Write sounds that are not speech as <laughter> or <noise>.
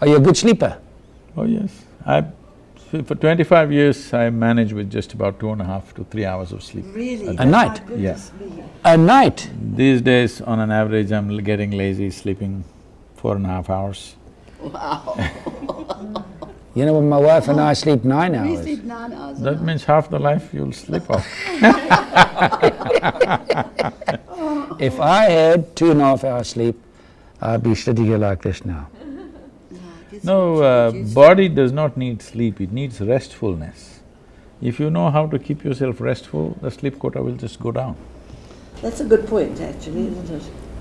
Are you a good sleeper? Oh yes, I… for twenty-five years I manage with just about two and a half to three hours of sleep. Really? A night? My goodness me. A night? These days, on an average, I'm l- getting lazy, sleeping four and a half hours. Wow. You know, when my wife and I sleep nine We hours. sleep nine hours That means half the life you'll sleep off. <laughs> If I had two and a half hours sleep, I'd be sitting here like this now. Yeah, I guess No, uh, body does not need sleep, it needs restfulness. If you know how to keep yourself restful, the sleep quota will just go down. That's a good point, actually, isn't it?